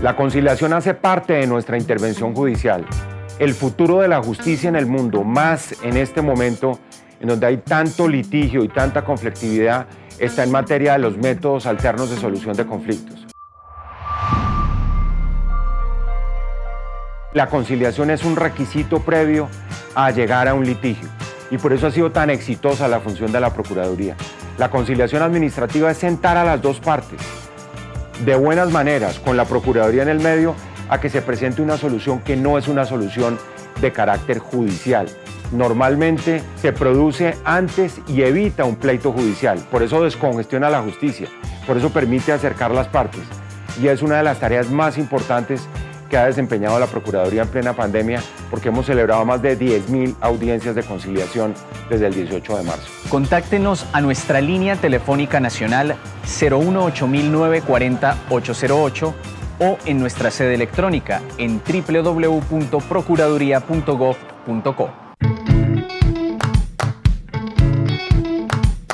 La conciliación hace parte de nuestra intervención judicial. El futuro de la justicia en el mundo, más en este momento en donde hay tanto litigio y tanta conflictividad, está en materia de los métodos alternos de solución de conflictos. La conciliación es un requisito previo a llegar a un litigio y por eso ha sido tan exitosa la función de la Procuraduría. La conciliación administrativa es sentar a las dos partes, de buenas maneras, con la Procuraduría en el medio, a que se presente una solución que no es una solución de carácter judicial. Normalmente se produce antes y evita un pleito judicial, por eso descongestiona la justicia, por eso permite acercar las partes. Y es una de las tareas más importantes que ha desempeñado la Procuraduría en plena pandemia porque hemos celebrado más de 10.000 audiencias de conciliación desde el 18 de marzo. Contáctenos a nuestra línea telefónica nacional 018-940-808 o en nuestra sede electrónica en www.procuraduría.gov.co.